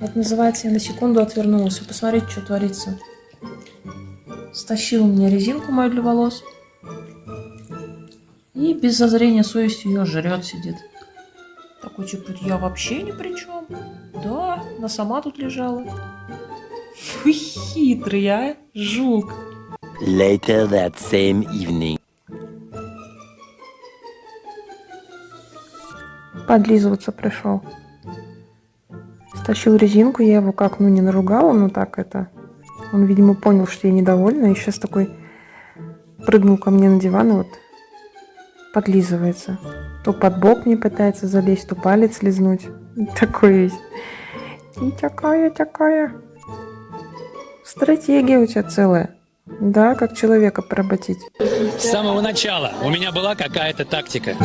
Это называется, я на секунду отвернулась. Посмотрите, что творится. Стащил меня резинку мою для волос. И без зазрения совести ее жрет, сидит. Такой, типа, я вообще ни при чем. Да, она сама тут лежала. Фу, хитрый, а, жук. Later that same evening. Подлизываться пришел. Стащил резинку, я его как, ну, не наругала, ну так это. Он, видимо, понял, что я недовольна, и сейчас такой прыгнул ко мне на диван и вот подлизывается. То под бок мне пытается залезть, то палец лизнуть. Такой весь. И такая, такая. Стратегия у тебя целая. Да, как человека поработить. С самого начала у меня была какая-то тактика.